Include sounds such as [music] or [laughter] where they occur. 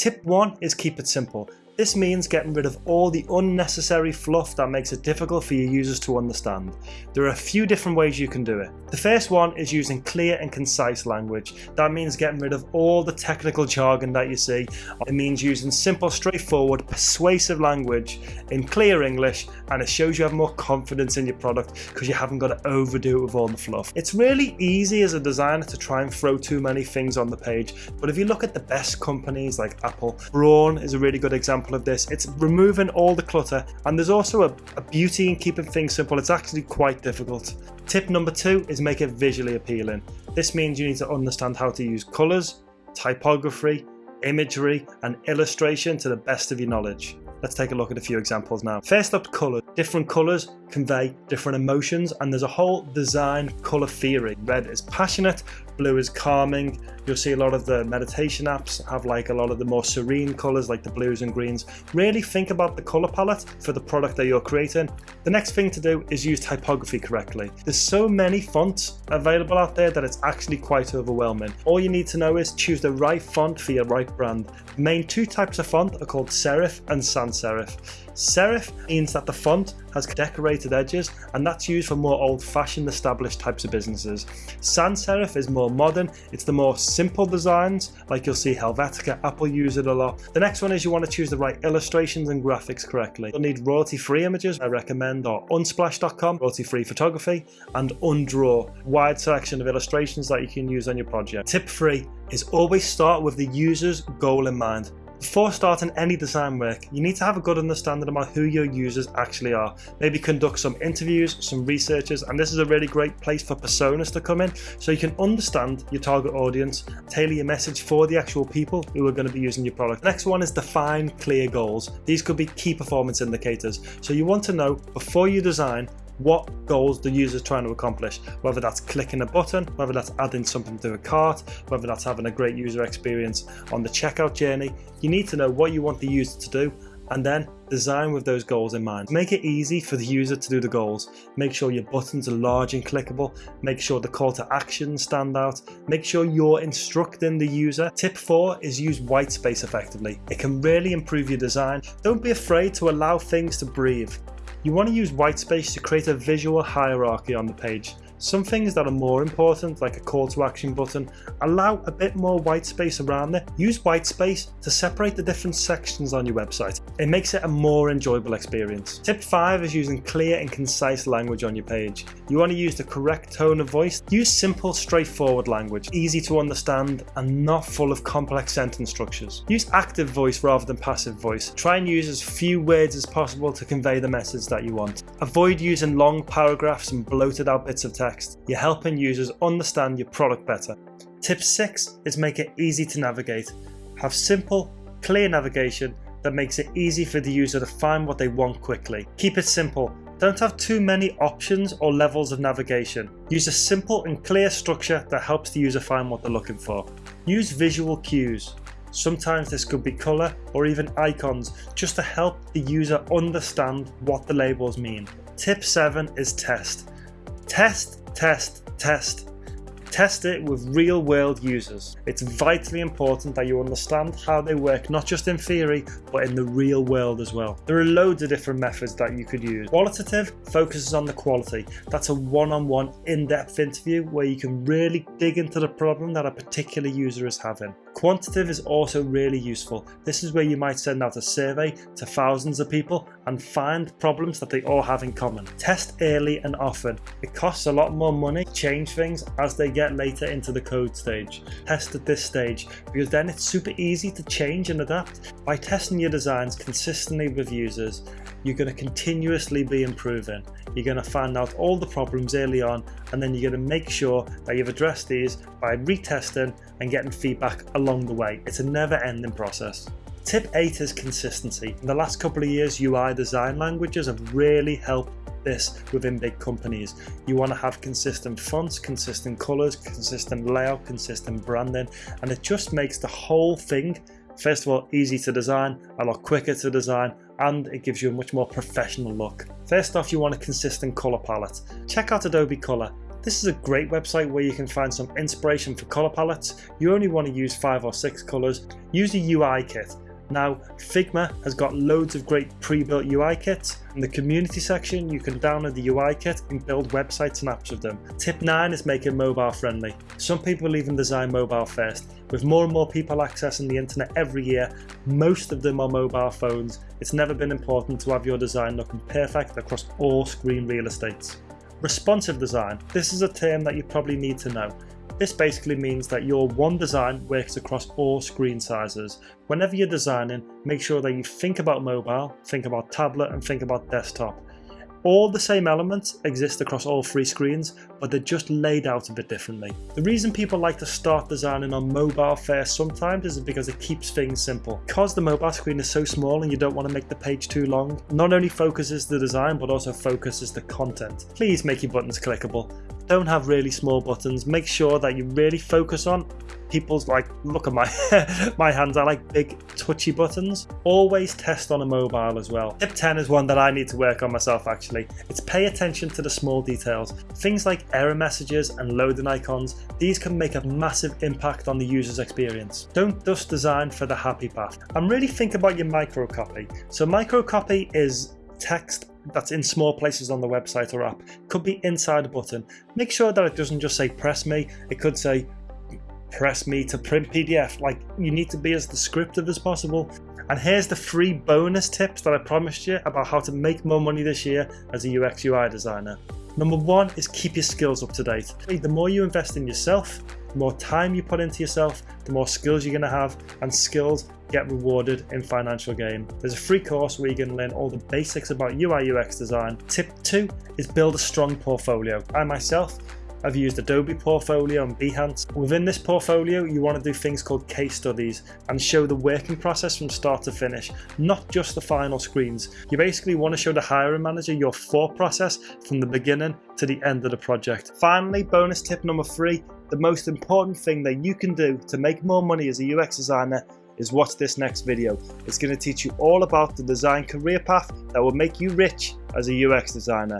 Tip 1 is keep it simple. This means getting rid of all the unnecessary fluff that makes it difficult for your users to understand. There are a few different ways you can do it. The first one is using clear and concise language. That means getting rid of all the technical jargon that you see. It means using simple, straightforward, persuasive language in clear English and it shows you have more confidence in your product because you haven't got to overdo it with all the fluff. It's really easy as a designer to try and throw too many things on the page, but if you look at the best companies like Apple, Braun is a really good example of this. It's removing all the clutter and there's also a, a beauty in keeping things simple. It's actually quite difficult. Tip number two is make it visually appealing. This means you need to understand how to use colours, typography, imagery and illustration to the best of your knowledge. Let's take a look at a few examples now. First up, colour. Different colours convey different emotions and there's a whole design colour theory. Red is passionate, blue is calming. You'll see a lot of the meditation apps have like a lot of the more serene colours like the blues and greens. Really think about the colour palette for the product that you're creating. The next thing to do is use typography correctly. There's so many fonts available out there that it's actually quite overwhelming. All you need to know is choose the right font for your right brand. The main two types of font are called serif and sans serif. Serif means that the font has decorated edges and that's used for more old-fashioned established types of businesses. Sans serif is more modern, it's the more simple designs like you'll see Helvetica, Apple use it a lot. The next one is you want to choose the right illustrations and graphics correctly. You'll need royalty-free images I recommend are unsplash.com, royalty-free photography and Undraw, wide selection of illustrations that you can use on your project. Tip 3 is always start with the user's goal in mind. Before starting any design work, you need to have a good understanding about who your users actually are. Maybe conduct some interviews, some researches, and this is a really great place for personas to come in so you can understand your target audience, tailor your message for the actual people who are going to be using your product. Next one is define clear goals. These could be key performance indicators. So you want to know before you design what goals the user is trying to accomplish, whether that's clicking a button, whether that's adding something to a cart, whether that's having a great user experience on the checkout journey. You need to know what you want the user to do and then design with those goals in mind. Make it easy for the user to do the goals. Make sure your buttons are large and clickable. Make sure the call to action stand out. Make sure you're instructing the user. Tip 4 is use white space effectively. It can really improve your design. Don't be afraid to allow things to breathe. You want to use whitespace to create a visual hierarchy on the page. Some things that are more important, like a call to action button, allow a bit more white space around it. Use white space to separate the different sections on your website. It makes it a more enjoyable experience. Tip 5 is using clear and concise language on your page. You want to use the correct tone of voice. Use simple, straightforward language, easy to understand and not full of complex sentence structures. Use active voice rather than passive voice. Try and use as few words as possible to convey the message that you want. Avoid using long paragraphs and bloated out bits of text text, you're helping users understand your product better. Tip 6 is make it easy to navigate. Have simple, clear navigation that makes it easy for the user to find what they want quickly. Keep it simple. Don't have too many options or levels of navigation. Use a simple and clear structure that helps the user find what they're looking for. Use visual cues. Sometimes this could be colour or even icons just to help the user understand what the labels mean. Tip 7 is test. Test test, test. Test it with real world users. It's vitally important that you understand how they work, not just in theory, but in the real world as well. There are loads of different methods that you could use. Qualitative focuses on the quality. That's a one-on-one -on -one in-depth interview where you can really dig into the problem that a particular user is having. Quantitative is also really useful. This is where you might send out a survey to thousands of people and find problems that they all have in common. Test early and often. It costs a lot more money to change things as they get later into the code stage. Test at this stage because then it's super easy to change and adapt. By testing your designs consistently with users, you're going to continuously be improving. You're going to find out all the problems early on and then you're going to make sure that you've addressed these by retesting and getting feedback along the way. It's a never ending process. Tip 8 is consistency. In the last couple of years UI design languages have really helped this within big companies. You want to have consistent fonts, consistent colors, consistent layout, consistent branding, and it just makes the whole thing, first of all, easy to design, a lot quicker to design, and it gives you a much more professional look. First off, you want a consistent color palette. Check out Adobe Color. This is a great website where you can find some inspiration for colour palettes. You only want to use 5 or 6 colours. Use a UI kit. Now, Figma has got loads of great pre-built UI kits. In the community section, you can download the UI kit and build websites and apps with them. Tip 9 is making mobile friendly. Some people even design mobile first. With more and more people accessing the internet every year, most of them are mobile phones. It's never been important to have your design looking perfect across all screen real estates. Responsive design. This is a term that you probably need to know. This basically means that your one design works across all screen sizes. Whenever you're designing, make sure that you think about mobile, think about tablet and think about desktop. All the same elements exist across all three screens, but they're just laid out a bit differently. The reason people like to start designing on mobile first sometimes is because it keeps things simple. Because the mobile screen is so small and you don't want to make the page too long, not only focuses the design but also focuses the content. Please make your buttons clickable don't have really small buttons. Make sure that you really focus on people's like, look at my, [laughs] my hands, I like big touchy buttons. Always test on a mobile as well. Tip 10 is one that I need to work on myself actually. It's pay attention to the small details. Things like error messages and loading icons, these can make a massive impact on the user's experience. Don't just design for the happy path. And really think about your microcopy. So microcopy is text that's in small places on the website or app could be inside a button. Make sure that it doesn't just say press me, it could say press me to print PDF. Like you need to be as descriptive as possible. And here's the free bonus tips that I promised you about how to make more money this year as a UX UI designer. Number one is keep your skills up to date. The more you invest in yourself, the more time you put into yourself, the more skills you're going to have, and skills get rewarded in financial gain. There's a free course where you can learn all the basics about UI UX design. Tip 2 is build a strong portfolio. I myself I've used Adobe Portfolio and Behance. Within this portfolio, you want to do things called case studies and show the working process from start to finish, not just the final screens. You basically want to show the hiring manager your thought process from the beginning to the end of the project. Finally, bonus tip number three, the most important thing that you can do to make more money as a UX designer is watch this next video. It's going to teach you all about the design career path that will make you rich as a UX designer.